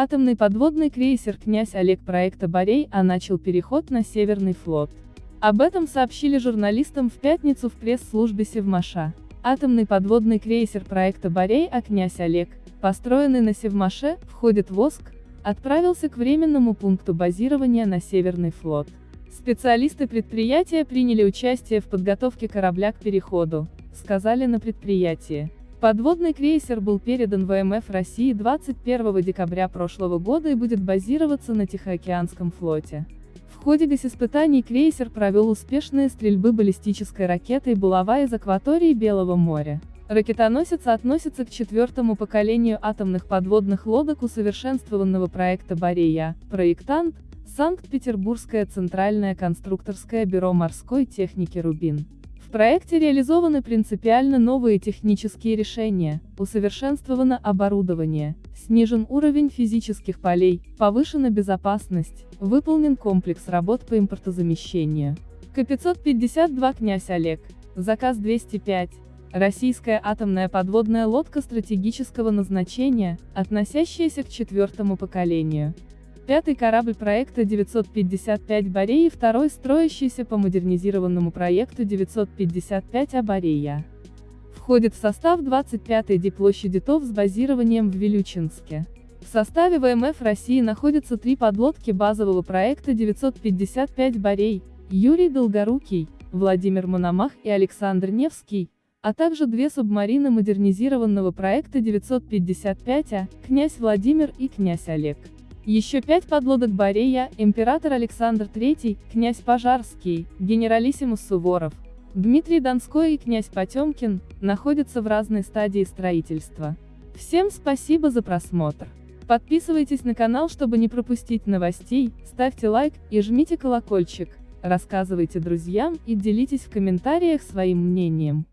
Атомный подводный крейсер «Князь Олег» проекта «Борей» а начал переход на Северный флот. Об этом сообщили журналистам в пятницу в пресс-службе Севмаша. Атомный подводный крейсер проекта «Борей» а «Князь Олег», построенный на Севмаше, входит в ОСК, отправился к временному пункту базирования на Северный флот. Специалисты предприятия приняли участие в подготовке корабля к переходу, сказали на предприятии. Подводный крейсер был передан ВМФ России 21 декабря прошлого года и будет базироваться на Тихоокеанском флоте. В ходе госиспытаний крейсер провел успешные стрельбы баллистической ракетой «Булава» из акватории Белого моря. Ракетоносец относится к четвертому поколению атомных подводных лодок усовершенствованного проекта «Борея», проектант – Санкт-Петербургское центральное конструкторское бюро морской техники «Рубин». В проекте реализованы принципиально новые технические решения, усовершенствовано оборудование, снижен уровень физических полей, повышена безопасность, выполнен комплекс работ по импортозамещению. К-552 «Князь Олег», заказ 205, российская атомная подводная лодка стратегического назначения, относящаяся к четвертому поколению. Пятый корабль проекта 955 «Борея» и второй строящийся по модернизированному проекту 955 «Абарея». Входит в состав 25-й диплощади ТОВ с базированием в Вилючинске. В составе ВМФ России находятся три подлодки базового проекта 955 «Борей», Юрий Долгорукий, Владимир Мономах и Александр Невский, а также две субмарины модернизированного проекта 955А, «Князь Владимир» и «Князь Олег». Еще пять подлодок Борея, император Александр III, князь Пожарский, генералиссимус Суворов, Дмитрий Донской и князь Потемкин, находятся в разной стадии строительства. Всем спасибо за просмотр. Подписывайтесь на канал, чтобы не пропустить новостей, ставьте лайк и жмите колокольчик, рассказывайте друзьям и делитесь в комментариях своим мнением.